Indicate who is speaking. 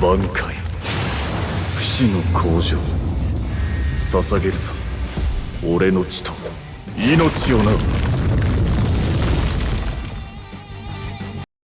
Speaker 1: 挽回。不死の向上捧げるぞ俺の血と。命をな